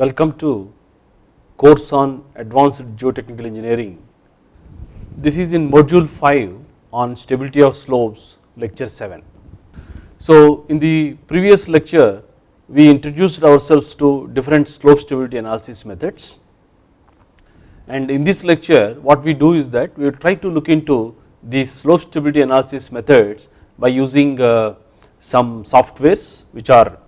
Welcome to course on advanced geotechnical engineering. This is in module 5 on stability of slopes lecture 7. So in the previous lecture we introduced ourselves to different slope stability analysis methods and in this lecture what we do is that we will try to look into these slope stability analysis methods by using uh, some softwares which are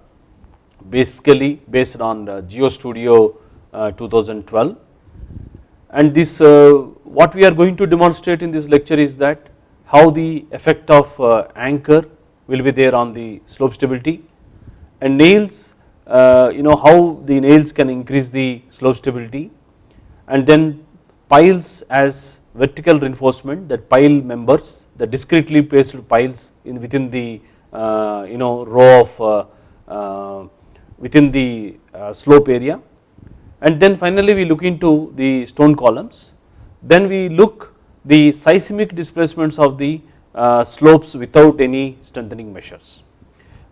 basically based on GeoStudio uh, 2012 and this uh, what we are going to demonstrate in this lecture is that how the effect of uh, anchor will be there on the slope stability and nails you know how the nails can increase the slope stability and then piles as vertical reinforcement that pile members the discretely placed piles in within the you know row of within the uh, slope area. And then finally we look into the stone columns. Then we look the seismic displacements of the uh, slopes without any strengthening measures.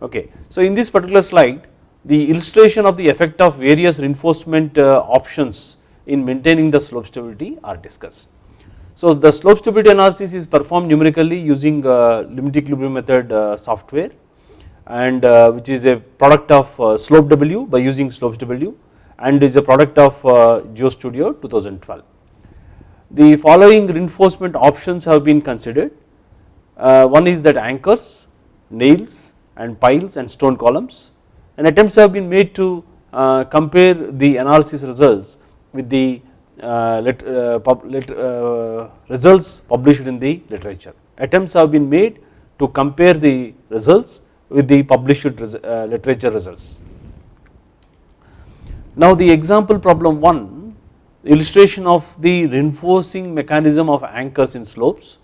Okay. So in this particular slide the illustration of the effect of various reinforcement uh, options in maintaining the slope stability are discussed. So the slope stability analysis is performed numerically using limit equilibrium method software and uh, which is a product of uh, SLOPE/W by using slopes W and is a product of uh, GeoStudio 2012. The following reinforcement options have been considered one is that anchors, nails and piles and stone columns and attempts have been made to compare the analysis results with the results published in the literature. Attempts have been made to compare the results with the published uh, literature results. Now the example problem 1 illustration of the reinforcing mechanism of anchors in slopes.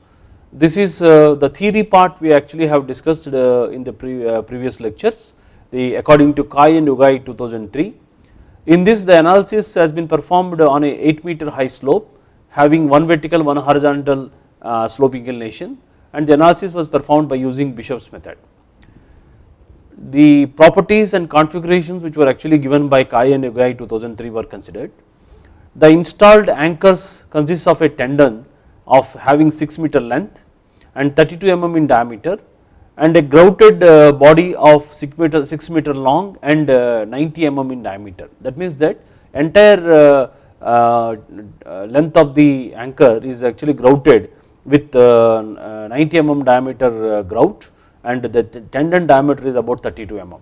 This is uh, the theory part we actually have discussed uh, in the pre previous lectures the according to Cai and Ugai 2003. In this the analysis has been performed on a 8 meter high slope having one vertical one horizontal slope inclination and the analysis was performed by using Bishop's method the properties and configurations which were actually given by Cai and Ugai 2003 were considered. The installed anchors consists of a tendon of having 6 meter length and 32 mm in diameter and a grouted uh, body of 6 meter 6 meter long and uh, 90 mm in diameter that means that entire uh, length of the anchor is actually grouted with 90 mm diameter grout and the tendon diameter is about 32 mm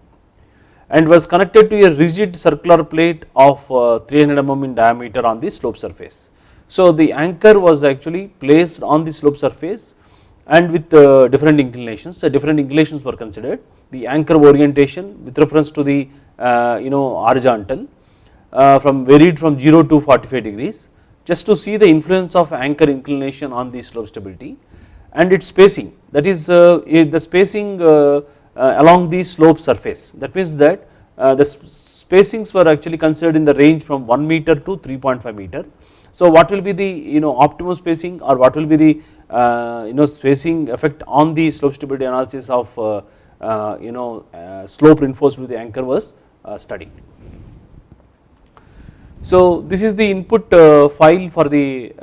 and was connected to a rigid circular plate of uh, 300 mm in diameter on the slope surface. So the anchor was actually placed on the slope surface and with uh, different inclinations, so different inclinations were considered. The anchor orientation with reference to the uh, you know horizontal from varied from 0 to 45 degrees just to see the influence of anchor inclination on the slope stability and its spacing that is uh, the spacing uh, uh, along the slope surface that means that uh, the spacings were actually considered in the range from 1 meter to 3.5 meter. So what will be the you know optimum spacing or what will be the uh, you know spacing effect on the slope stability analysis of uh, you know slope reinforced with the anchor was studied. So this is the input file for the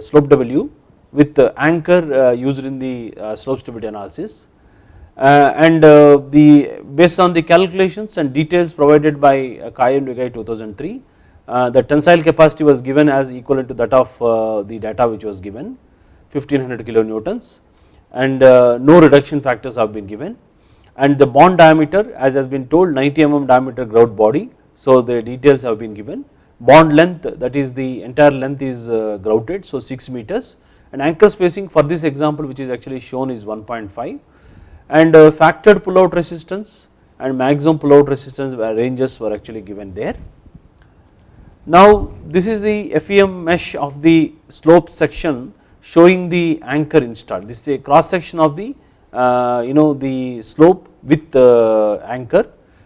SLOPE/W with the anchor uh, used in the uh, slope stability analysis. Uh, and the based on the calculations and details provided by Cai and Ugai 2003 the tensile capacity was given as equivalent to that of the data which was given 1500 kilonewtons. And no reduction factors have been given. And the bond diameter as has been told 90 mm diameter grout body. So the details have been given. Bond length that is the entire length is grouted. So 6 meters and anchor spacing for this example which is actually shown is 1.5 and uh, factored pullout resistance and maximum pullout resistance ranges were actually given there. Now this is the FEM mesh of the slope section showing the anchor installed this is a cross section of the uh, you know the slope with the anchor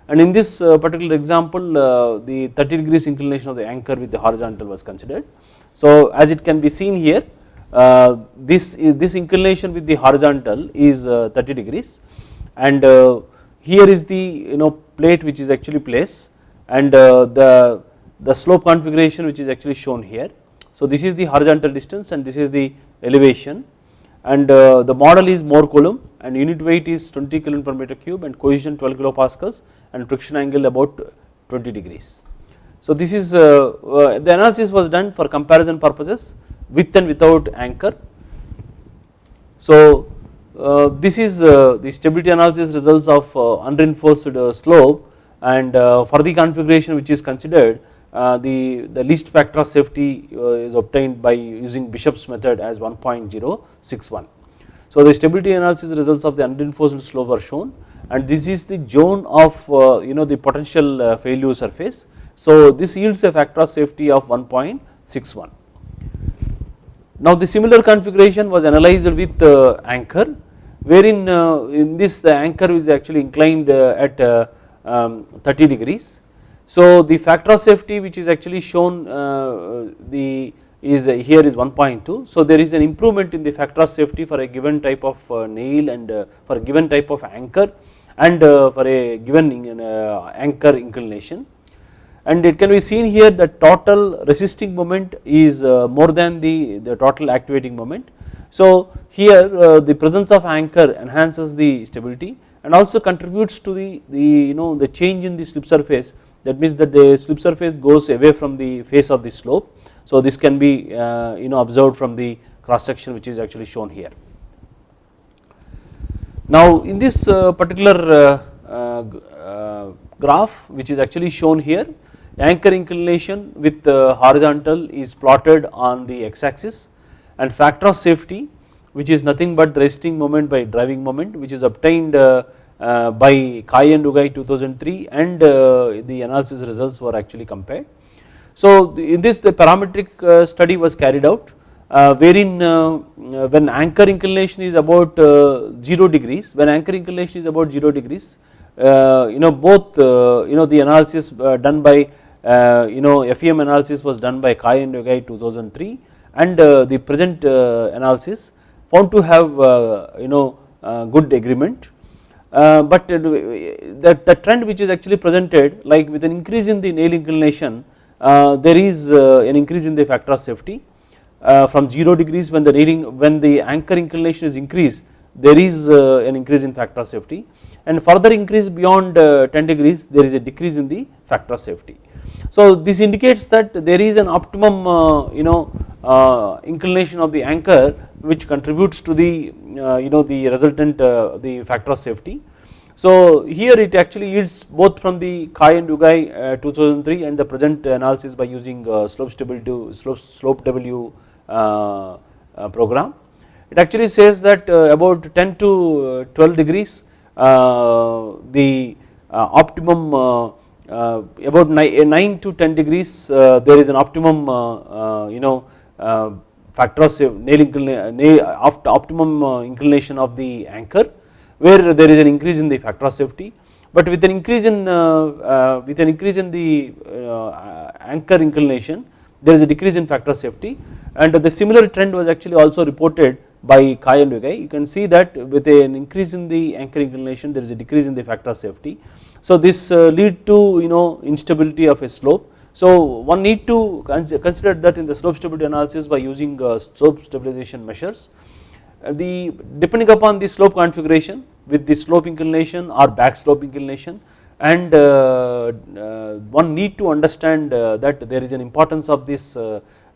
and in this uh, particular example uh, the 30 degrees inclination of the anchor with the horizontal was considered. So as it can be seen here uh, this is this inclination with the horizontal is uh, 30 degrees and uh, here is the you know plate which is actually placed and the, the slope configuration which is actually shown here. So this is the horizontal distance and this is the elevation and the model is Mohr Coulomb and unit weight is 20 kilo per meter cube and cohesion 12 kilopascals and friction angle about 20 degrees. So this is uh, uh, the analysis was done for comparison purposes with and without anchor. So uh, this is uh, the stability analysis results of uh, unreinforced uh, slope and for the configuration which is considered the, the least factor of safety is obtained by using Bishop's method as 1.061. So the stability analysis results of the unreinforced slope are shown and this is the zone of you know the potential failure surface so this yields a factor of safety of 1.61. Now the similar configuration was analyzed with uh, anchor wherein uh, in this the anchor is actually inclined uh, at um, 30 degrees. So the factor of safety which is actually shown the is here is 1.2. So there is an improvement in the factor of safety for a given type of nail and for a given type of anchor and for a given anchor inclination and it can be seen here that total resisting moment is uh, more than the, the total activating moment. So here uh, the presence of anchor enhances the stability and also contributes to the, the you know the change in the slip surface that means that the slip surface goes away from the face of the slope. So this can be uh, you know observed from the cross section which is actually shown here. Now in this particular graph which is actually shown here anchor inclination with horizontal is plotted on the x axis and factor of safety which is nothing but the resting moment by driving moment which is obtained uh, uh, by Cai and Ugai 2003 and uh, the analysis results were actually compared. So in this the parametric study was carried out wherein when anchor inclination is about 0 degrees when anchor inclination is about 0 degrees you know both you know the analysis done by uh, Uh, you know FEM analysis was done by Cai and Ugai 2003 and uh, the present uh, analysis found to have uh, you know uh, good agreement. But that the trend which is actually presented like with an increase in the nail inclination there is an increase in the factor of safety. From 0 degrees when the nailing when the anchor inclination is increased there is an increase in factor of safety. And further increase beyond 10 degrees there is a decrease in the factor of safety. So this indicates that there is an optimum uh, you know uh, inclination of the anchor which contributes to the uh, you know the resultant uh, the factor of safety. So here it actually yields both from the Cai and Ugai uh, 2003 and the present analysis by using uh, slope stability slope, SLOPE/W program. It actually says that about 10 to 12 degrees the optimum uh, Uh, about eh, 9 to 10 degrees uh, there is an optimum uh, uh you know uh, factor of nail, nail optimum inclination of the anchor where there is an increase in the factor of safety. But with an increase in with an increase in the anchor inclination there is a decrease in factor of safety. And the similar trend was actually also reported by Cai and you can see that with an increase in the anchor inclination there is a decrease in the factor of safety so this uh, lead to you know instability of a slope. So one need to consider that in the slope stability analysis by using uh, slope stabilization measures. Uh, the depending upon the slope configuration with the slope inclination or back slope inclination and one need to understand that there is an importance of this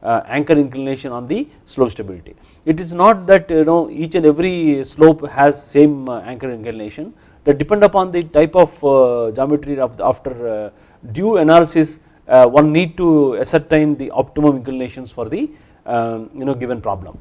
anchor inclination on the slope stability. It is not that you know each and every slope has same anchor inclination that depend upon the type of uh, geometry of after uh, due analysis uh, one need to ascertain the optimum inclinations for the um, you know given problem.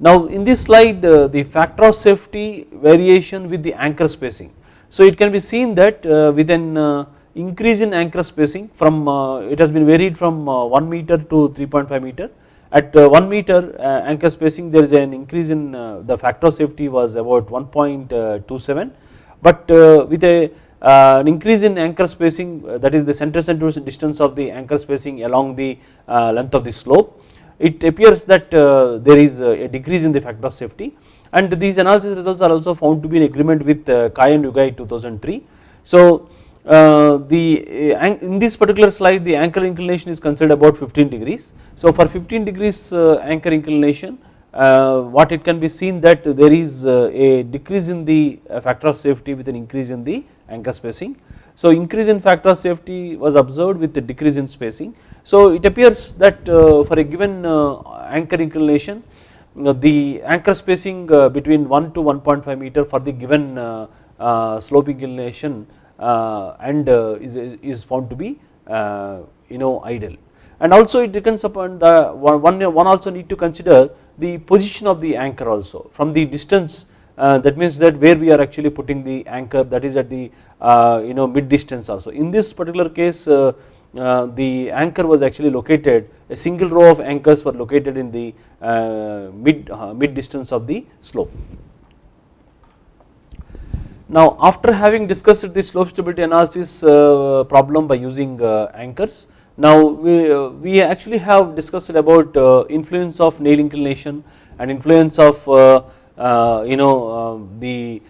Now in this slide the factor of safety variation with the anchor spacing. So it can be seen that with an increase in anchor spacing from it has been varied from 1 meter to 3.5 meter at uh, 1 meter uh, anchor spacing there is an increase in uh, the factor of safety was about 1.27 uh, but uh, with a uh, an increase in anchor spacing that is the center center distance of the anchor spacing along the length of the slope it appears that there is a decrease in the factor of safety and these analysis results are also found to be in agreement with Cai and Ugai 2003. So Uh, the uh, in this particular slide the anchor inclination is considered about 15 degrees. So for 15 degrees uh, anchor inclination uh, what it can be seen that there is uh, a decrease in the factor of safety with an increase in the anchor spacing. So increase in factor of safety was observed with the decrease in spacing. So it appears that for a given anchor inclination the anchor spacing between 1 to 1.5 meter for the given slope inclination uh, and uh, is, is found to be uh, you know ideal and also it depends upon the one, one also need to consider the position of the anchor also. From the distance that means that where we are actually putting the anchor that is at the you know mid distance also. In this particular case uh, the anchor was actually located a single row of anchors were located in the uh, mid uh, mid distance of the slope now after having discussed the slope stability analysis uh, problem by using uh, anchors, now we, uh, we actually have discussed about uh, influence of nail inclination and influence of uh, uh, you know the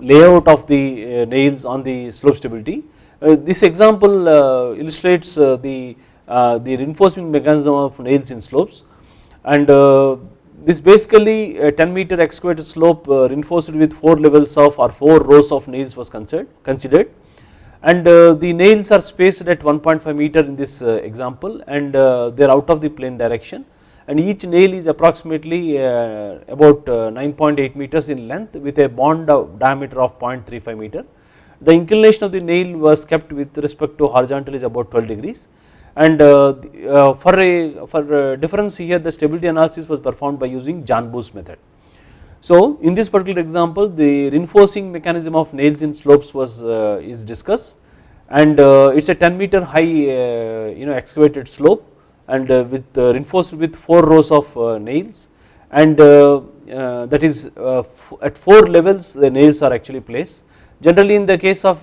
layout of the nails on the slope stability. this example illustrates the the reinforcement mechanism of nails in slopes and this basically a 10 meter excavated slope uh, reinforced with 4 levels of or 4 rows of nails was considered and uh, the nails are spaced at 1.5 meter in this uh, example and they are out of the plane direction. And each nail is approximately about 9.8 meters in length with a bond diameter of 0.35 meter. The inclination of the nail was kept with respect to horizontal is about 12 degrees and uh, uh, for a for a difference here the stability analysis was performed by using Janbu's method. So in this particular example the reinforcing mechanism of nails in slopes was uh, is discussed and uh, it is a 10 meter high uh, you know excavated slope and uh, with reinforced with 4 rows of nails and that is at 4 levels the nails are actually placed. Generally in the case of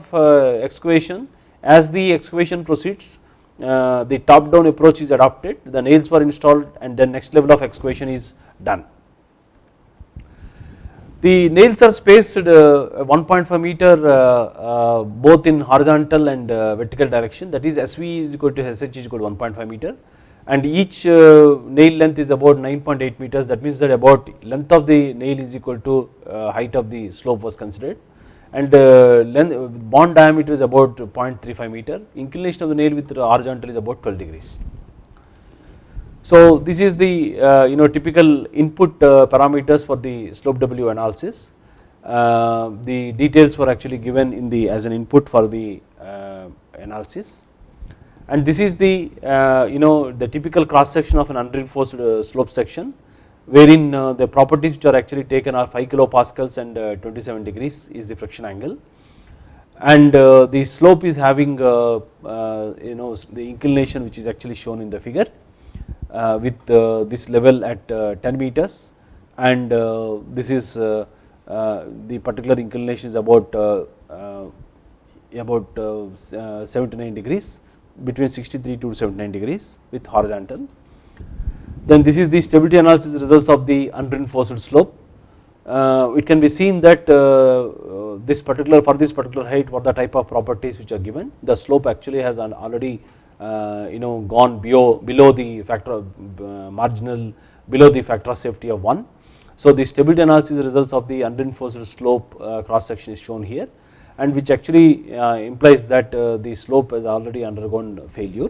excavation as the excavation proceeds uh, the top down approach is adopted the nails were installed and then next level of excavation is done. The nails are spaced uh, 1.5 meter uh, both in horizontal and vertical direction. That is SV is equal to SH is equal to 1.5 meter. And each nail length is about 9.8 meters. That means that about length of the nail is equal to height of the slope was considered and uh, length bond diameter is about 0.35 meter. Inclination of the nail with the horizontal is about 12 degrees. So this is the uh, you know typical input uh, parameters for the SLOPE/W analysis. The details were actually given in the as an input for the analysis. And this is the you know the typical cross section of an unreinforced slope section wherein uh, the properties which are actually taken are 5 kilopascals and uh, 27 degrees is the friction angle. And uh, the slope is having uh, uh, you know the inclination which is actually shown in the figure uh, with this level at 10 meters. And this is the particular inclination is about about 79 degrees between 63 to 79 degrees with horizontal then this is the stability analysis results of the unreinforced slope. Uh, it can be seen that uh, uh, this particular for this particular height what the type of properties which are given the slope actually has already uh, you know gone below below the factor of uh, marginal below the factor of safety of 1. So the stability analysis results of the unreinforced slope uh, cross section is shown here and which actually implies that the slope has already undergone failure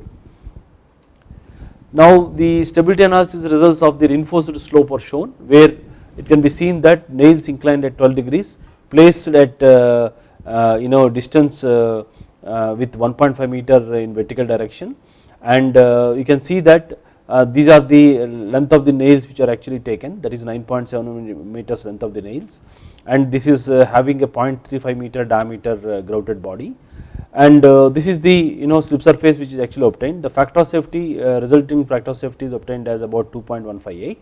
now the stability analysis results of the reinforced slope are shown where it can be seen that nails inclined at 12 degrees placed at uh, uh, you know distance uh, uh with 1.5 meter in vertical direction. And uh, you can see that uh, these are the length of the nails which are actually taken that is 9.7 meters length of the nails. And this is having a 0.35 meter diameter grouted body and uh, this is the you know slip surface which is actually obtained the factor of safety uh, resulting factor of safety is obtained as about 2.158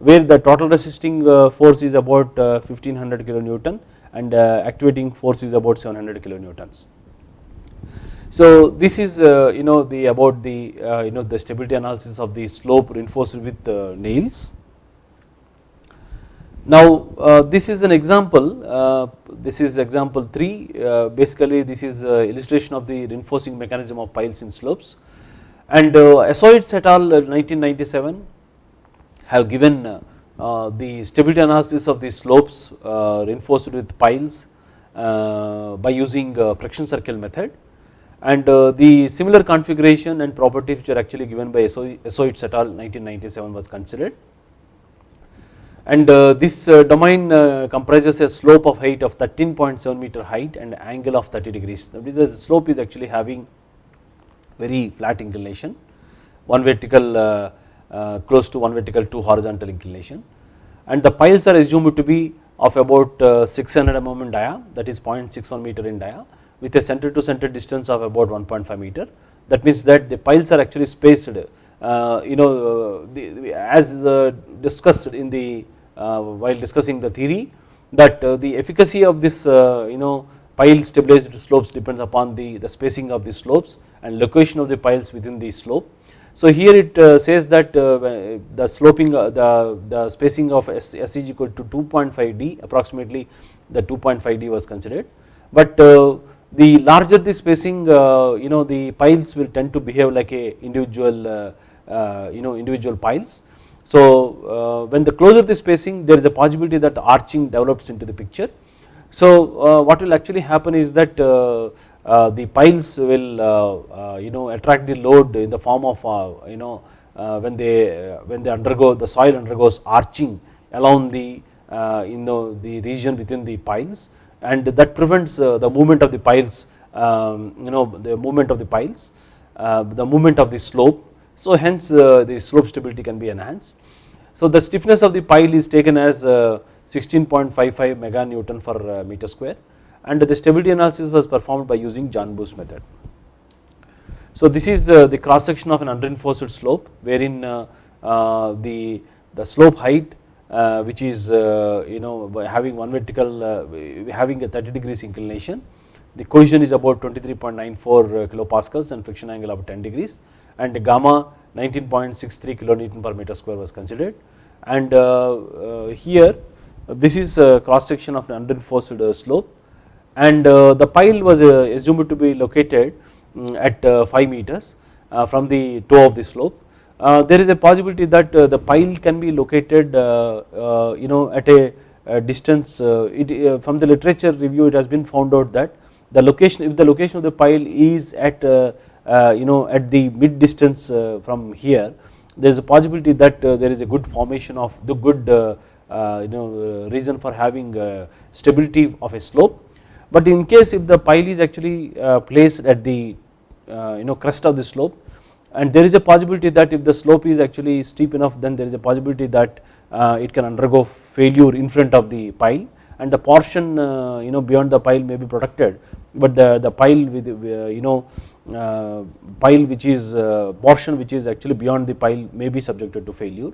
where the total resisting uh, force is about 1500 kilonewton and activating force is about 700 kilonewtons. So this is you know the about the you know the stability analysis of the slope reinforced with nails. Now uh, this is an example, uh, this is example 3 uh, basically this is uh, illustration of the reinforcing mechanism of piles in slopes. And uh, Hassiotis et al uh, 1997 have given the stability analysis of the slopes reinforced with piles by using friction circle method. And the similar configuration and properties which are actually given by Hassiotis et al 1997 was considered and uh, this uh, domain uh, comprises a slope of height of 13.7 meter height and angle of 30 degrees. The slope is actually having very flat inclination, one vertical close to one vertical, two horizontal inclination and the piles are assumed to be of about 600 mm in dia that is 0.61 meter in dia with a center to center distance of about 1.5 meter that means that the piles are actually spaced you know as discussed in the Uh, while discussing the theory that uh, the efficacy of this uh, you know pile stabilized slopes depends upon the, the spacing of the slopes and location of the piles within the slope. So here it uh, says that uh, the sloping the, the spacing of S, S is equal to 2.5 D approximately the 2.5 D was considered but the larger the spacing you know the piles will tend to behave like a individual you know individual piles so uh, when the closer the spacing there is a possibility that arching develops into the picture. So uh, what will actually happen is that uh, uh the piles will uh, uh, you know attract the load in the form of you know when they when they undergo the soil undergoes arching along the in the, the region within the piles and that prevents the movement of the piles um, you know the movement of the piles the movement of the slope so hence uh, the slope stability can be enhanced. So the stiffness of the pile is taken as 16.55 uh, mega Newton per uh, meter square and the stability analysis was performed by using Janbu's method. So this is uh, the cross section of an unreinforced slope wherein uh, uh, the, the slope height which is you know having one vertical having a 30 degrees inclination the cohesion is about 23.94 kilopascals and friction angle of 10 degrees and gamma 19.63 kilonewton per meter square was considered and uh, uh, here this is a cross section of an unreinforced uh, slope and uh, the pile was uh, assumed to be located um, at uh, 5 meters from the toe of the slope. there is a possibility that the pile can be located you know at a distance it, from the literature review it has been found out that the location if the location of the pile is at Uh, you know at the mid distance uh, from here there is a possibility that uh, there is a good formation of the good uh, uh, you know reason for having stability of a slope. But in case if the pile is actually placed at the you know crest of the slope and there is a possibility that if the slope is actually steep enough then there is a possibility that it can undergo failure in front of the pile. And the portion you know beyond the pile may be protected but the, the pile with you know uh, Uh, pile which is uh, portion which is actually beyond the pile may be subjected to failure.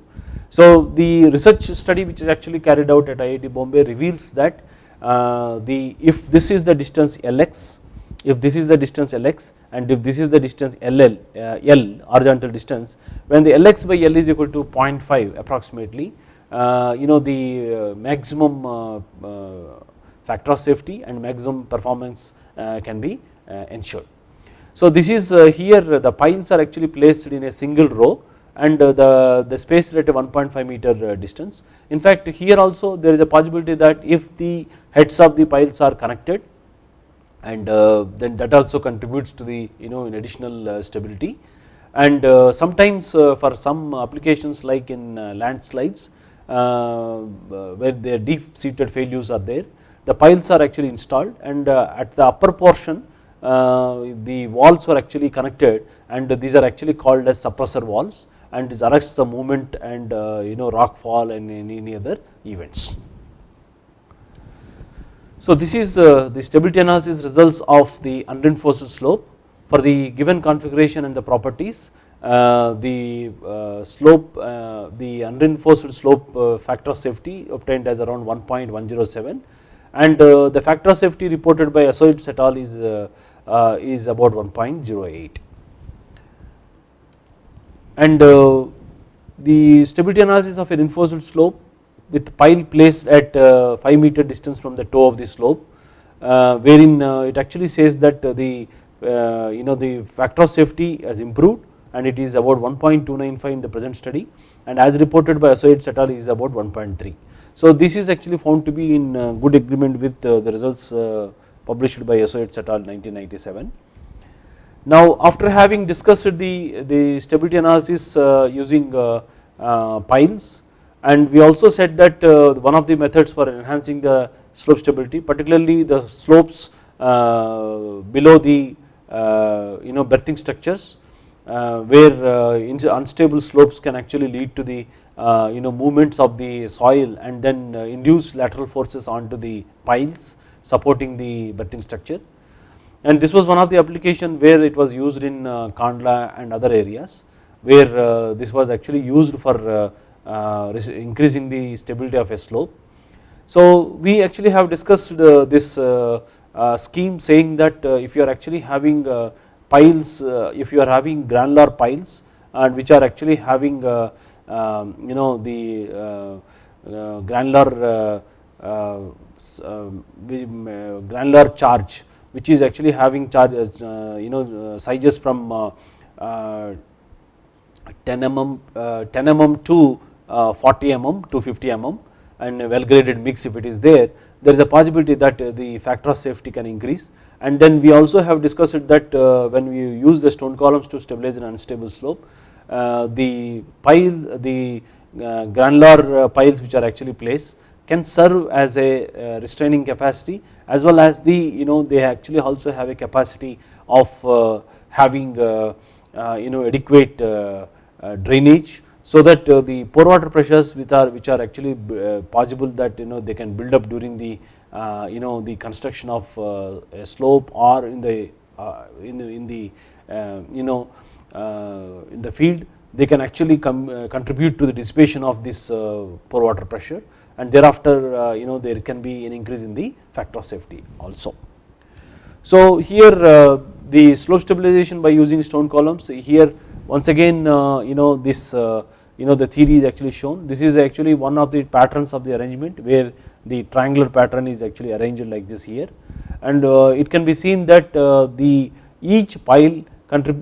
So the research study which is actually carried out at IIT Bombay reveals that uh, the if this is the distance Lx, if this is the distance Lx and if this is the distance LL, uh, L horizontal distance when the Lx by L is equal to 0.5 approximately uh, you know the maximum factor of safety and maximum performance can be ensured. So this is uh, here the piles are actually placed in a single row and uh, the, the space at a 1.5 meter uh, distance. In fact here also there is a possibility that if the heads of the piles are connected and uh, then that also contributes to the you know additional uh, stability and uh, sometimes for some applications like in landslides where their deep seated failures are there the piles are actually installed and at the upper portion the walls were actually connected and these are actually called as suppressor walls and this arrests the movement and uh, you know rock fall and any other events. So this is uh, the stability analysis results of the unreinforced slope for the given configuration and the properties uh, the uh, slope uh, the unreinforced slope factor of safety obtained as around 1.107 and the factor of safety reported by Hassiotis et al is uh, is about 1.08 and uh, the stability analysis of a reinforced slope with pile placed at uh, 5 meter distance from the toe of the slope uh, wherein uh, it actually says that the you know the factor of safety has improved and it is about 1.295 in the present study and as reported by Hassiotis et al is about 1.3. So this is actually found to be in good agreement with the results published by Hassiotis et al 1997. Now after having discussed the, the stability analysis uh, using uh, uh, piles and we also said that uh, one of the methods for enhancing the slope stability particularly the slopes uh, below the uh, you know berthing structures where unstable slopes can actually lead to the you know movements of the soil and then induce lateral forces onto the piles supporting the berthing structure and this was one of the application where it was used in uh, Kandla and other areas where uh, this was actually used for uh, uh increasing the stability of a slope. So we actually have discussed uh, this uh, scheme saying that if you are actually having piles, if you are having granular piles and which are actually having um, you know the granular granular charge which is actually having charge you know sizes from 10 mm 10 mm to uh, 40 mm to 50 mm and well graded mix if it is there, there is a possibility that uh, the factor of safety can increase. And then we also have discussed that uh, when we use the stone columns to stabilize an unstable slope, the pile, the granular piles which are actually placed can serve as a uh, restraining capacity as well as the you know they actually also have a capacity of uh, having uh, you know adequate drainage so that uh, the pore water pressures which are which are actually uh, possible that you know they can build up during the uh, you know the construction of a slope or in the in the in the um, you know in the field they can actually come contribute to the dissipation of this pore water pressure and thereafter you know there can be an increase in the factor of safety also. So here the slope stabilization by using stone columns here once again you know this you know the theory is actually shown. This is actually one of the patterns of the arrangement where the triangular pattern is actually arranged like this here and uh, it can be seen that uh, the each pile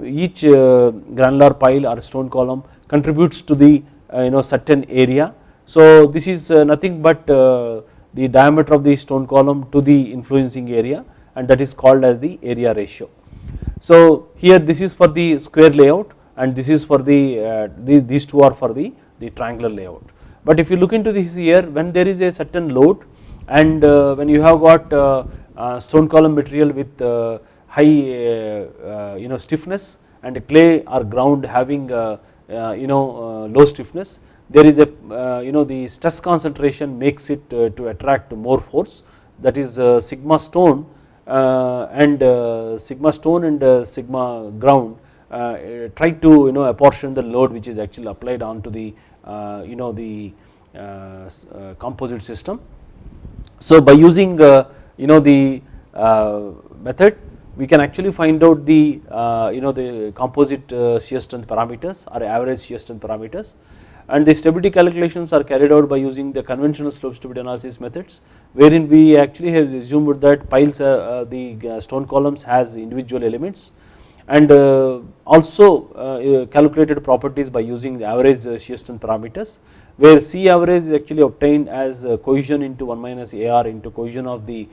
each uh, granular pile or stone column contributes to the you know certain area. So this is uh, nothing but uh, the diameter of the stone column to the influencing area and that is called as the area ratio. So here this is for the square layout and this is for the uh, these, two are for the, the triangular layout. But if you look into this here when there is a certain load and uh, when you have got uh, uh stone column material with high you know stiffness and clay or ground having you know low stiffness there is a uh, you know the stress concentration makes it uh, to attract more force that is uh, sigma stone and sigma stone and sigma ground uh, try to you know apportion the load which is actually applied onto the uh, you know the uh, composite system. So by using you know the method we can actually find out the you know the composite shear strength parameters or average shear strength parameters and the stability calculations are carried out by using the conventional slope stability analysis methods wherein we actually have assumed that piles uh, uh the uh, stone columns has individual elements. And uh, also uh, uh, calculated properties by using the average uh, shear strength parameters where C average is actually obtained as cohesion into 1 minus AR into cohesion of the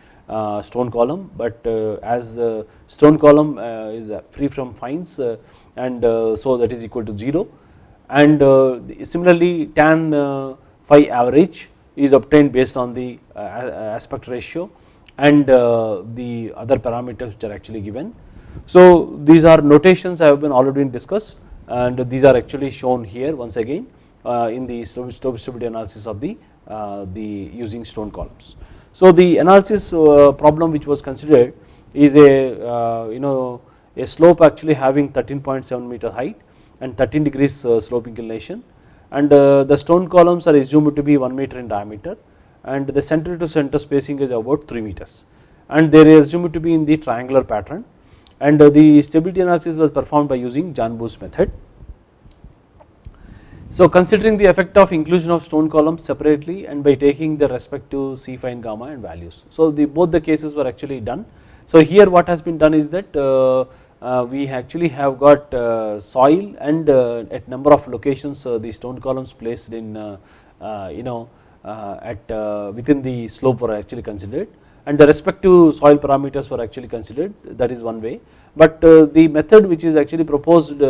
stone column. But as stone column is free from fines and so that is equal to 0 and similarly tan phi average is obtained based on the aspect ratio and the other parameters which are actually given so these are notations have been already discussed and these are actually shown here once again uh, in the slope stability analysis of the, uh, the using stone columns. So the analysis uh, problem which was considered is a you know a slope actually having 13.7 meter height and 13 degrees slope inclination and the stone columns are assumed to be 1 meter in diameter and the center to center spacing is about 3 meters and they are assumed to be in the triangular pattern and the stability analysis was performed by using John Janbu's method. So considering the effect of inclusion of stone columns separately and by taking the respective C phi and gamma and values. So the both the cases were actually done. So here what has been done is that uh, uh, we actually have got uh, soil and uh, at number of locations uh, the stone columns placed in uh, you know at within the slope were actually considered and the respective soil parameters were actually considered that is one way but the method which is actually proposed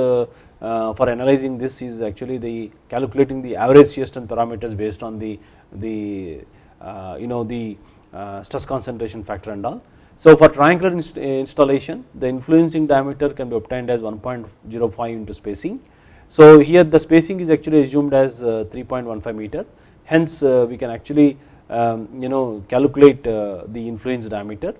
uh, for analyzing this is actually the calculating the average shear strength parameters based on the the uh, you know the uh, stress concentration factor and all. So for triangular inst installation the influencing diameter can be obtained as 1.05 into spacing. So here the spacing is actually assumed as 3.15 meter hence we can actually um, you know calculate the influence diameter.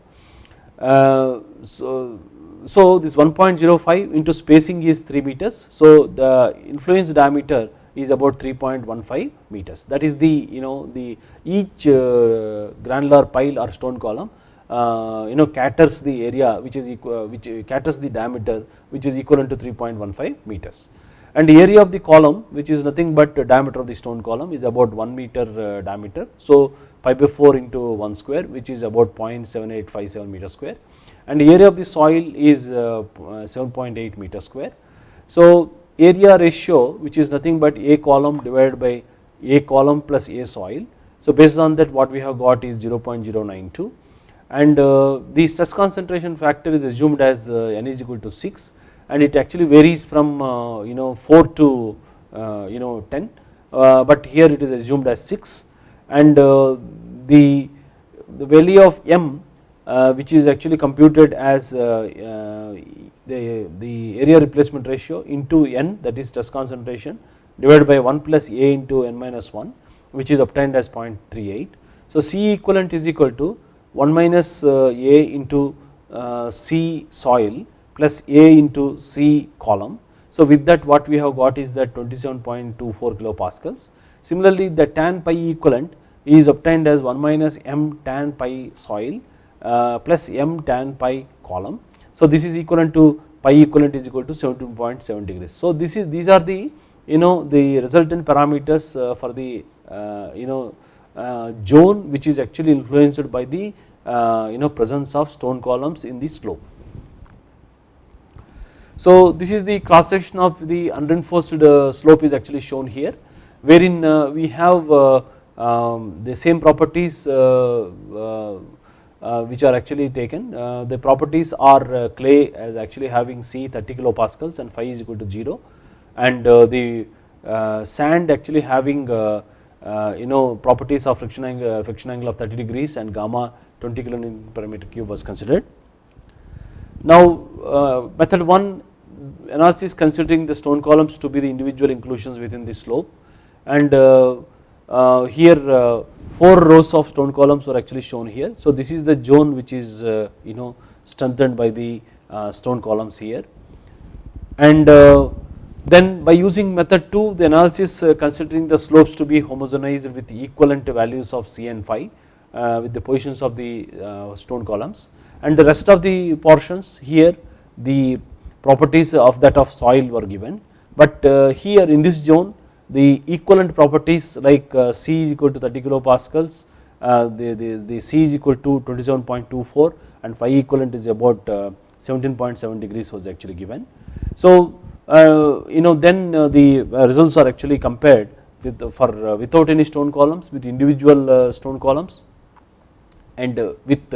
so so this 1.05 into spacing is 3 meters. So the influence diameter is about 3.15 meters that is the you know the each uh, granular pile or stone column uh, you know caters the area which is equal which caters the diameter which is equivalent to 3.15 meters and the area of the column which is nothing but diameter of the stone column is about 1 meter uh, diameter. So pi by 4 into 1 square which is about 0.7857 meter square and the area of the soil is uh, 7.8 meter square. So area ratio which is nothing but a column divided by a column plus a soil. So based on that what we have got is 0.092 and uh, the stress concentration factor is assumed as uh, n is equal to 6 and it actually varies from uh, you know 4 to you know 10 uh, but here it is assumed as 6 and the, the value of m which is actually computed as the, the area replacement ratio into n that is stress concentration divided by 1 plus a into n minus 1 which is obtained as 0.38. So C equivalent is equal to 1 minus a into C soil plus a into C column. So with that what we have got is that 27.24 kilopascals. Similarly the tan pi equivalent is obtained as 1 minus m tan pi soil uh, plus m tan pi column. So this is equivalent to pi equivalent is equal to 17.7 degrees. So this is these are the you know the resultant parameters uh, for the uh, you know Uh, zone which is actually influenced by the uh, you know presence of stone columns in the slope. So this is the cross section of the unreinforced uh, slope is actually shown here wherein we have um, the same properties uh, which are actually taken. Uh, the properties are uh, clay as actually having C 30 kilopascals and phi is equal to 0 and the sand actually having you know properties of friction angle, friction angle of 30 degrees and gamma 20 kilonewton per meter cube was considered. Now method 1 analysis considering the stone columns to be the individual inclusions within the slope and uh, here uh, 4 rows of stone columns were actually shown here. So this is the zone which is uh, you know strengthened by the stone columns here and then by using method 2 the analysis considering the slopes to be homogenized with equivalent values of C and phi with the positions of the stone columns and the rest of the portions here the properties of that of soil were given but here in this zone the equivalent properties like uh, C is equal to 30 kilopascals, uh, the, the, the C is equal to 27.24 and phi equivalent is about 17.7 uh, degrees was actually given. So Uh, you know then uh, the uh, results are actually compared with for without any stone columns with individual stone columns and with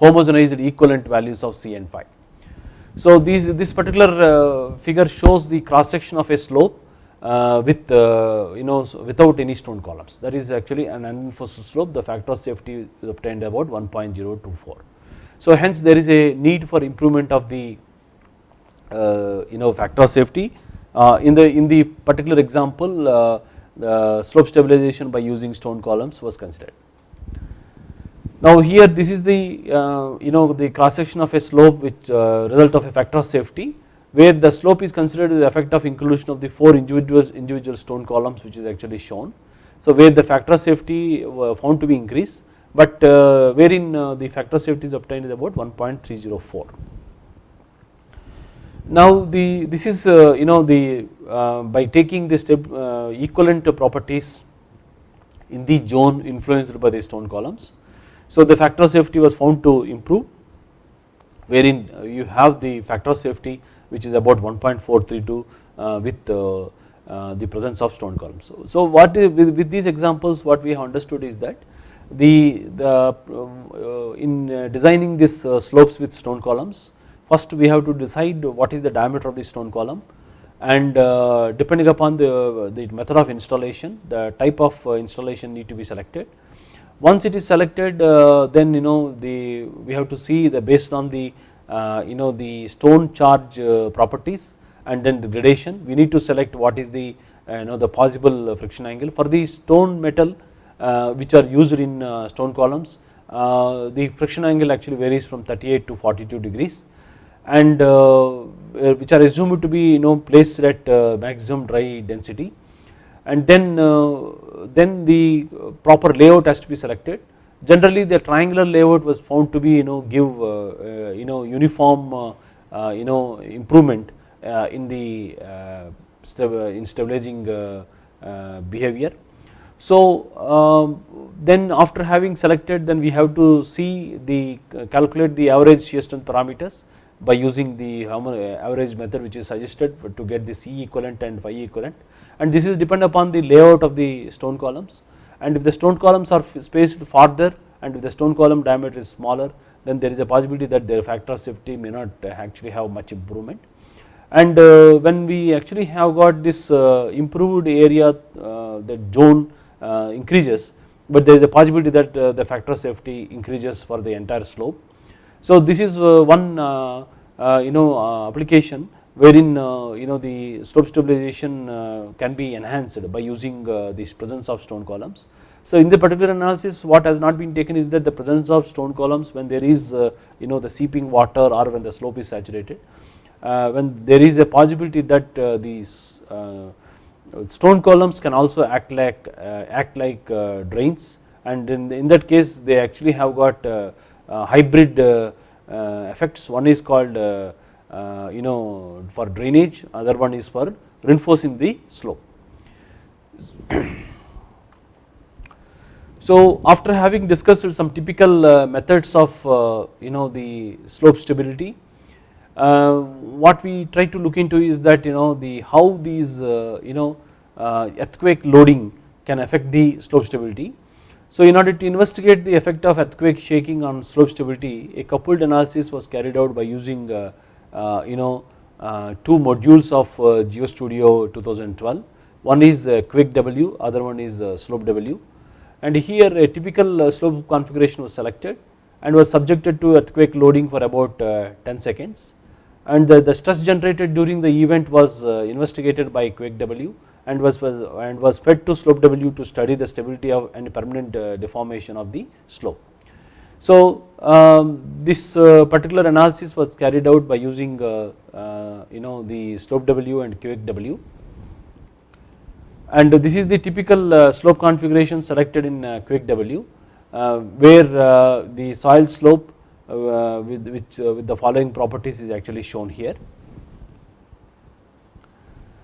homogenized equivalent values of C and phi. So these, this particular figure shows the cross section of a slope uh, with uh, you know without any stone columns that is actually an unreinforced slope the factor of safety is obtained about 1.024. So hence there is a need for improvement of the uh, you know factor of safety in the in the particular example the slope stabilization by using stone columns was considered. Now here this is the uh, you know the cross section of a slope which uh, result of a factor of safety where the slope is considered the effect of inclusion of the 4 individual, individual stone columns which is actually shown. So where the factor of safety found to be increased but uh, wherein uh, the factor of safety is obtained is about 1.304. Now the this is uh, you know the by taking the step equivalent properties in the zone influenced by the stone columns. So the factor of safety was found to improve wherein you have the factor of safety which is about 1.432 with the presence of stone columns. So, so what with, these examples what we have understood is that the, the uh, in uh, designing this uh, slopes with stone columns first we have to decide what is the diameter of the stone column and uh, depending upon the, the method of installation the type of uh, installation need to be selected. Once it is selected uh, then you know the we have to see the based on the you know the stone charge properties and then the gradation. We need to select what is the you know the possible friction angle. For the stone metal uh, which are used in uh, stone columns uh, the friction angle actually varies from 38 to 42 degrees and uh, uh, which are assumed to be you know placed at uh, maximum dry density. And then then the proper layout has to be selected. Generally the triangular layout was found to be you know give you know uniform you know improvement in the in stabilizing behavior. So um, then after having selected then we have to see the calculate the average shear strength parameters by using the average method which is suggested to get the C equivalent and phi equivalent. And this is depend upon the layout of the stone columns. And if the stone columns are spaced farther and if the stone column diameter is smaller then there is a possibility that their factor of safety may not actually have much improvement. And uh, when we actually have got this uh, improved area uh, the zone uh, increases but there is a possibility that uh, the factor of safety increases for the entire slope. So this is uh, one uh, uh, you know uh, application wherein you know the slope stabilization can be enhanced by using this presence of stone columns. So in the particular analysis what has not been taken is that the presence of stone columns when there is you know the seeping water or when the slope is saturated when there is a possibility that these stone columns can also act like uh, act like uh, drains and in, in that case they actually have got uh, Uh, hybrid uh, uh, effects one is called you know for drainage other one is for reinforcing the slope. So after having discussed some typical methods of you know the slope stability uh, what we try to look into is that you know the how these uh, you know uh, earthquake loading can affect the slope stability. So in order to investigate the effect of earthquake shaking on slope stability a coupled analysis was carried out by using uh, uh, you know uh, two modules of GeoStudio 2012 one is QUAKE/W other one is SLOPE/W. And here a typical slope configuration was selected and was subjected to earthquake loading for about 10 seconds. And the, stress generated during the event was uh, investigated by QUAKE/W and was, was and was fed to SLOPE/W to study the stability of and permanent uh, deformation of the slope. So um, this uh, particular analysis was carried out by using you know the SLOPE/W and QUAKE/W and this is the typical slope configuration selected in QUAKE/W where the soil slope uh, with which uh, with the following properties is actually shown here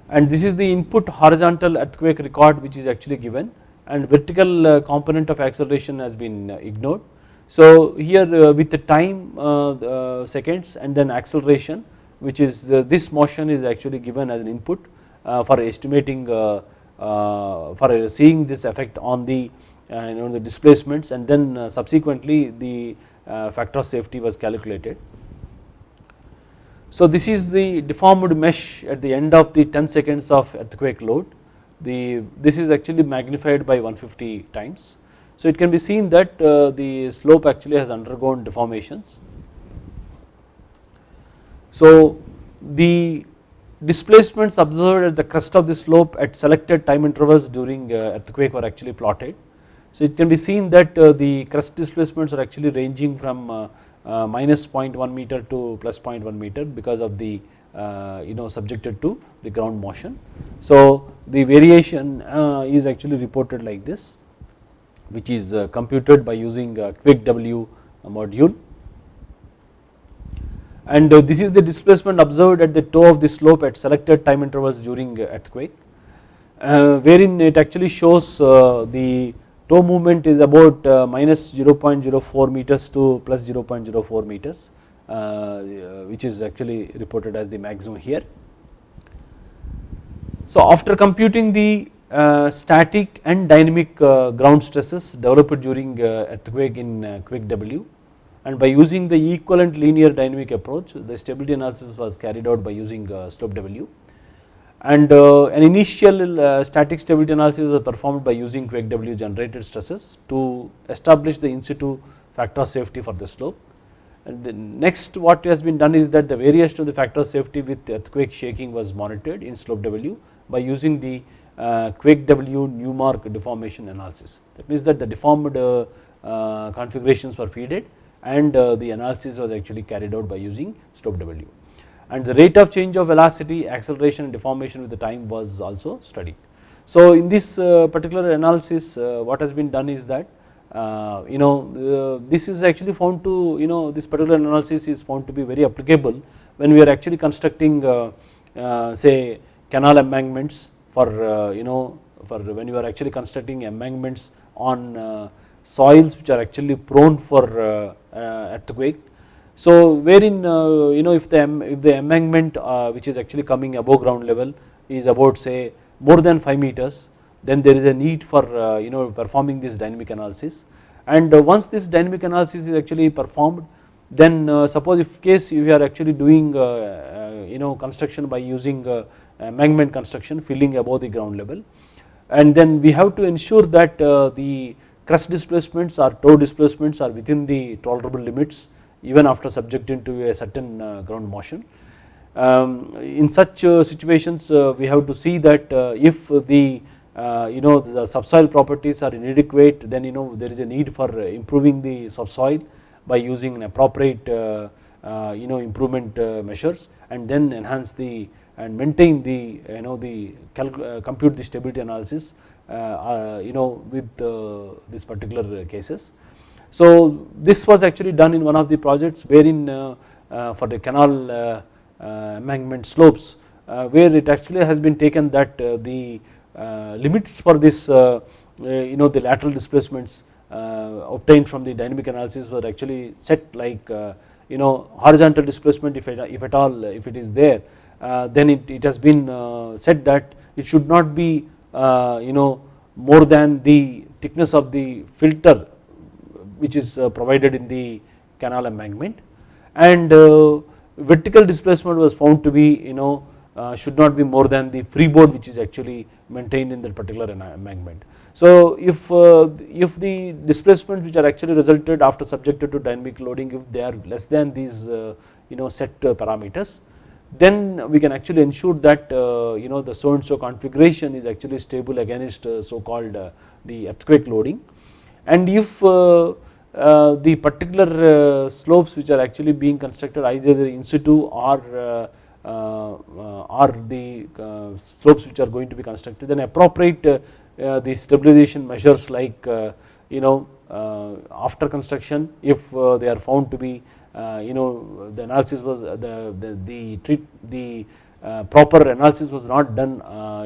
and this is the input horizontal earthquake record which is actually given and vertical uh, component of acceleration has been uh, ignored. So here uh, with the time uh, seconds and then acceleration which is this motion is actually given as an input for estimating for seeing this effect on the you know the displacements and then subsequently the uh, factor of safety was calculated. So this is the deformed mesh at the end of the 10 seconds of earthquake load the this is actually magnified by 150 times. So it can be seen that uh, the slope actually has undergone deformations. So the displacements observed at the crest of the slope at selected time intervals during uh, earthquake were actually plotted so it can be seen that uh, the crest displacements are actually ranging from uh, minus 0.1 meter to plus 0.1 meter because of the you know subjected to the ground motion. So the variation is actually reported like this which is computed by using QUAKE/W module and uh, this is the displacement observed at the toe of the slope at selected time intervals during earthquake uh, wherein it actually shows uh, the toe movement is about uh, minus 0.04 meters to plus 0.04 meters uh, which is actually reported as the maximum here. So after computing the uh, static and dynamic uh, ground stresses developed during uh, earthquake in uh, QUAKE/W and by using the equivalent linear dynamic approach the stability analysis was carried out by using uh, SLOPE/W and uh, an initial uh, static stability analysis was performed by using QUAKE/W generated stresses to establish the in situ factor of safety for the slope. And the next what has been done is that the variation of the factor of safety with earthquake shaking was monitored in SLOPE/W by using the uh, QUAKE/W Newmark deformation analysis. That means that the deformed uh, uh, configurations were feeded and the analysis was actually carried out by using SLOPE/W and the rate of change of velocity acceleration and deformation with the time was also studied. So in this particular analysis what has been done is that uh, you know uh, this is actually found to you know this particular analysis is found to be very applicable when we are actually constructing uh, say canal embankments for uh, you know for when you are actually constructing embankments on uh, soils which are actually prone for uh, earthquake. So wherein uh, you know if the if the embankment uh, which is actually coming above ground level is about say more than 5 meters then there is a need for uh, you know performing this dynamic analysis. And once this dynamic analysis is actually performed then suppose if case you are actually doing you know construction by using embankment construction filling above the ground level and then we have to ensure that uh, the crust displacements or toe displacements are within the tolerable limits even after subjecting to a certain uh, ground motion. Um, in such uh, situations we have to see that if the you know the subsoil properties are inadequate then you know there is a need for improving the subsoil by using appropriate you know improvement measures and then enhance the and maintain the you know the uh, compute the stability analysis uh, uh, you know with this particular cases. So this was actually done in one of the projects wherein uh, uh, for the canal uh, embankment slopes where it actually has been taken that the limits for this you know the lateral displacements obtained from the dynamic analysis were actually set like you know horizontal displacement if, if at all if it is there uh, then it, it has been uh, said that it should not be uh, you know more than the thickness of the filter which is uh, provided in the canal embankment and uh, vertical displacement was found to be you know uh, should not be more than the freeboard which is actually maintained in that particular embankment. So if if the displacement which are actually resulted after subjected to dynamic loading if they are less than these you know set parameters then we can actually ensure that uh, you know the so and so configuration is actually stable against uh, so called uh, the earthquake loading and if Uh, the particular uh, slopes which are actually being constructed either in situ or uh, or the slopes which are going to be constructed then appropriate the stabilization measures like you know after construction if they are found to be uh, you know the analysis was uh, the the the, treat, the uh, proper analysis was not done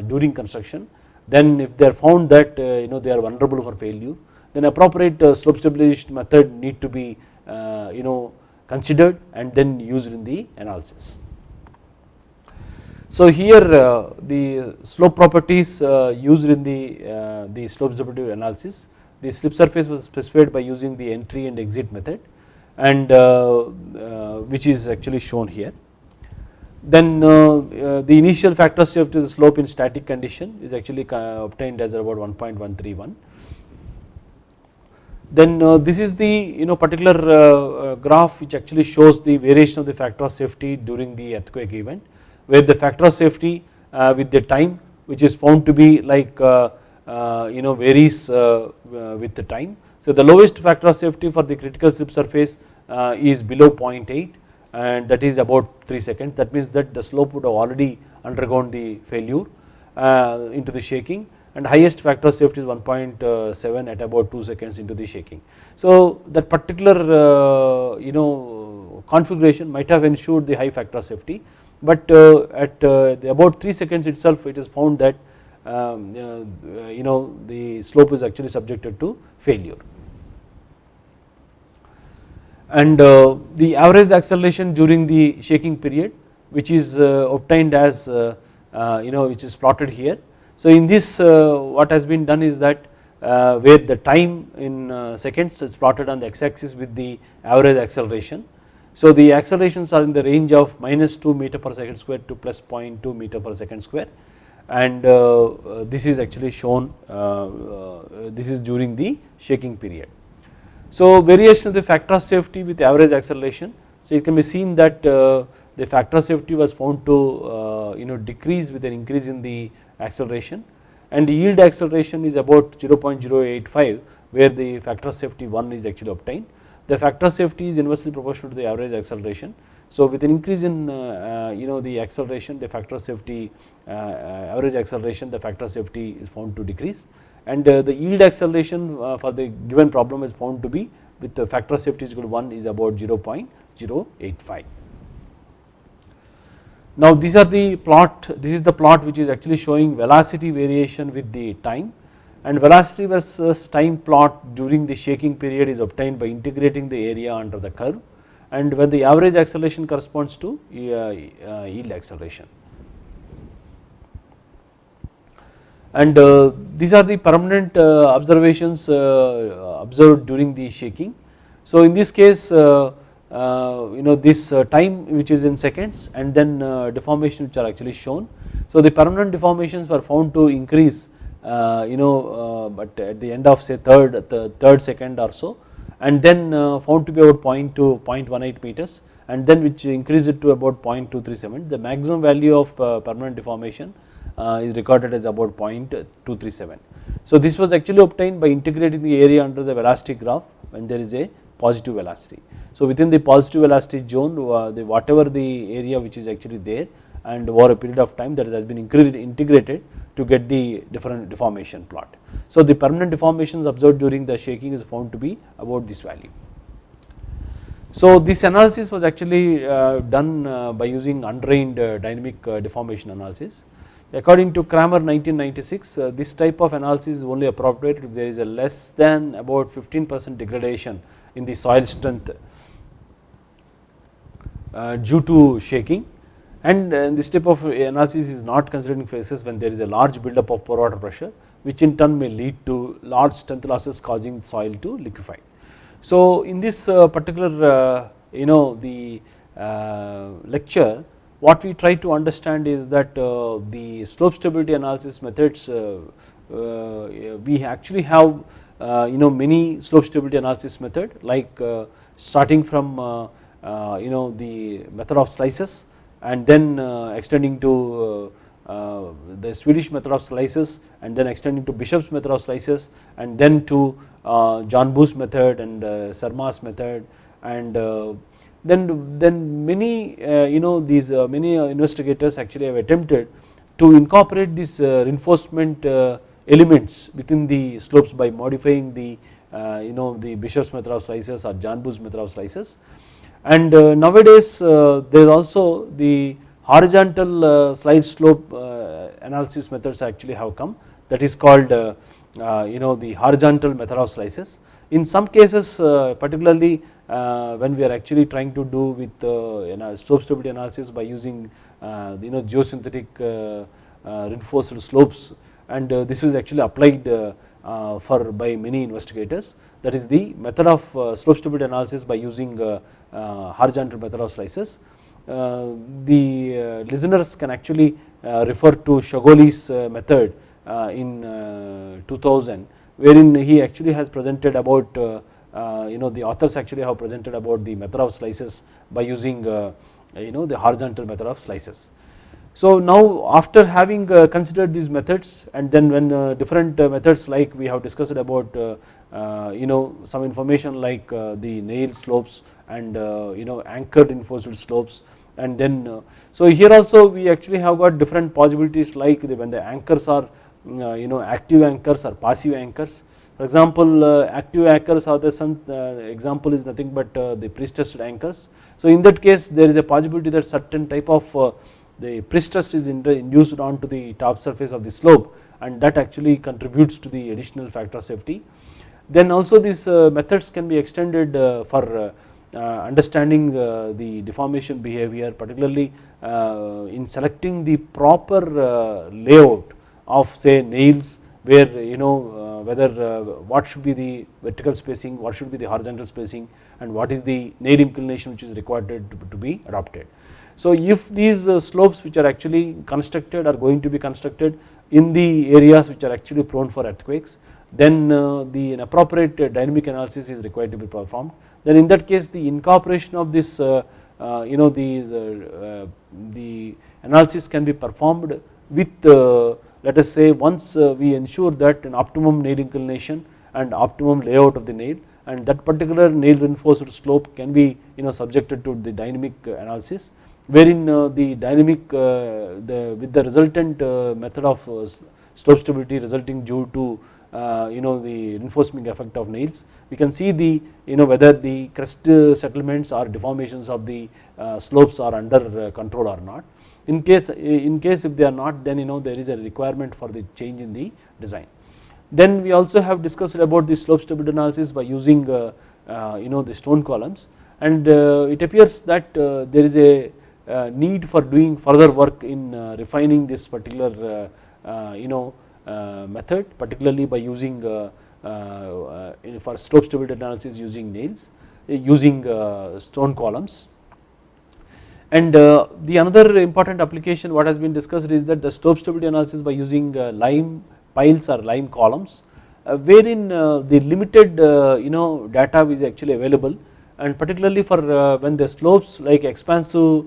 during construction then if they are found that you know they are vulnerable for failure then appropriate slope stabilization method need to be you know considered and then used in the analysis. So here uh, the slope properties uh, used in the uh, the slope stability analysis the slip surface was specified by using the entry and exit method and uh, uh, which is actually shown here. Then uh, the initial factor safety of the slope in static condition is actually obtained as about 1.131 then uh, this is the you know particular uh, uh, graph which actually shows the variation of the factor of safety during the earthquake event where the factor of safety uh, with the time which is found to be like uh, uh, you know varies with the time. So the lowest factor of safety for the critical slip surface is below 0.8 and that is about 3 seconds. That means that the slope would have already undergone the failure into the shaking and highest factor of safety is 1.7 at about 2 seconds into the shaking. So that particular uh, you know configuration might have ensured the high factor of safety but uh, at uh, about 3 seconds itself it is found that um, uh, you know the slope is actually subjected to failure and the average acceleration during the shaking period which is obtained as you know which is plotted here so in this what has been done is that uh, where the time in uh, seconds is plotted on the x axis with the average acceleration. So the accelerations are in the range of minus 2 meter per second square to plus 0.2 meter per second square and uh, this is actually shown this is during the shaking period. So variation of the factor of safety with average acceleration so it can be seen that the factor of safety was found to you know decrease with an increase in the acceleration and the yield acceleration is about 0.085 where the factor of safety 1 is actually obtained. The factor of safety is inversely proportional to the average acceleration. So with an increase in uh, uh, you know the acceleration the factor of safety uh, average acceleration the factor of safety is found to decrease and the yield acceleration for the given problem is found to be with the factor of safety is equal to 1 is about 0.085. Now these are the plot, this is the plot which is actually showing velocity variation with the time and velocity versus time plot during the shaking period is obtained by integrating the area under the curve and when the average acceleration corresponds to uh, uh, yield acceleration. And uh, these are the permanent observations observed during the shaking. So in this case Uh, you know this uh, time which is in seconds and then uh, deformation which are actually shown. So the permanent deformations were found to increase uh, you know uh, but at the end of say third the third second or so and then found to be about 0.2 0.18 meters and then which increased it to about 0.237 the maximum value of permanent deformation is recorded as about 0.237. So this was actually obtained by integrating the area under the velocity graph when there is a positive velocity. So within the positive velocity zone uh, the whatever the area which is actually there and over a period of time that has been integrated to get the different deformation plot. So the permanent deformations observed during the shaking is found to be about this value. So this analysis was actually uh, done uh, by using undrained uh, dynamic deformation analysis. According to Kramer 1996 uh, this type of analysis is only appropriate if there is a less than about 15 percent degradation in the soil strength Uh, due to shaking and uh, this type of analysis is not considering phases when there is a large buildup of pore water pressure which in turn may lead to large strength losses causing soil to liquefy. So in this uh, particular uh, you know the uh, lecture what we try to understand is that the slope stability analysis methods we actually have you know many slope stability analysis method like starting from uh, Uh, you know the method of slices and then uh, extending to uh, uh, the Swedish method of slices and then extending to Bishop's method of slices and then to uh, Janbu's method and Sarma's method and then then many you know these many investigators actually have attempted to incorporate these reinforcement elements within the slopes by modifying the you know the Bishop's method of slices or Janbu's method of slices and uh, nowadays uh, there is also the horizontal uh, slide slope uh, analysis methods actually have come. That is called uh, uh, you know the horizontal method of slices. In some cases particularly when we are actually trying to do with you know slope stability analysis by using you know geosynthetic reinforced slopes. And this is actually applied for by many investigators that is the method of uh, slope stability analysis by using uh, uh horizontal method of slices. Uh, the uh, listeners can actually uh, refer to Shahgholi's method in 2000 wherein he actually has presented about you know the authors actually have presented about the method of slices by using you know the horizontal method of slices. So now after having considered these methods and then when different methods like we have discussed about you know some information like the nail slopes and uh, you know anchored reinforced slopes and then uh, so here also we actually have got different possibilities like when the anchors are uh, you know active anchors or passive anchors For example, uh, active anchors are the some uh, example is nothing but uh, the pre-stressed anchors. So in that case there is a possibility that certain type of the pre-stress is induced onto the top surface of the slope and that actually contributes to the additional factor of safety. Then also these uh, methods can be extended uh, for uh, understanding the deformation behavior particularly in selecting the proper layout of say nails where you know uh, whether uh, what should be the vertical spacing, what should be the horizontal spacing and what is the nail inclination which is required to, be adopted. So if these uh, slopes which are actually constructed are going to be constructed in the areas which are actually prone for earthquakes then uh, the appropriate uh, dynamic analysis is required to be performed. Then in that case the incorporation of this uh, you know these the analysis can be performed with let us say once uh, we ensure that an optimum nail inclination and optimum layout of the nail and that particular nail reinforced slope can be you know subjected to the dynamic uh, analysis wherein uh, the dynamic the with the resultant method of slope stability resulting due to Uh, you know the reinforcement effect of nails. We can see the you know whether the crest uh, settlements or deformations of the uh, slopes are under control or not. In case in case if they are not then you know there is a requirement for the change in the design. Then we also have discussed about the slope stability analysis by using uh, uh, you know the stone columns. And uh, it appears that there is a need for doing further work in refining this particular you know Uh, method particularly by using uh, uh, for slope stability analysis using nails using stone columns. And uh, the another important application what has been discussed is that the slope stability analysis by using uh, lime piles or lime columns uh, wherein the limited you know data is actually available. And particularly for when the slopes like expansive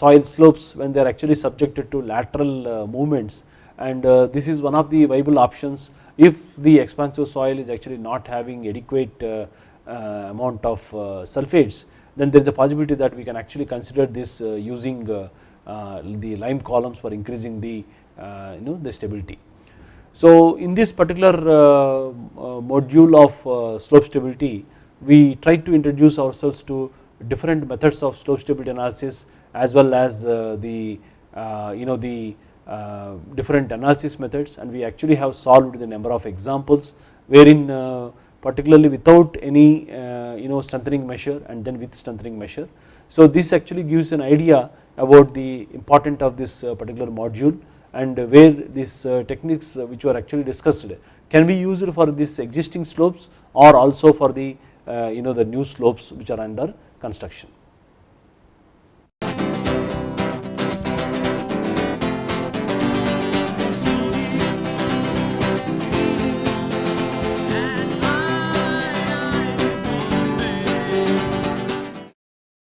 soil slopes when they are actually subjected to lateral movements and uh, this is one of the viable options if the expansive soil is actually not having adequate uh, uh, amount of sulfates then there is a possibility that we can actually consider this uh, using uh, uh, the lime columns for increasing the you know the stability. So in this particular module of slope stability we try to introduce ourselves to different methods of slope stability analysis as well as the you know the different analysis methods and we actually have solved the number of examples wherein particularly without any uh, you know strengthening measure and then with strengthening measure. So this actually gives an idea about the importance of this uh, particular module and where these uh, techniques which were actually discussed can be used for this existing slopes or also for the you know the new slopes which are under construction.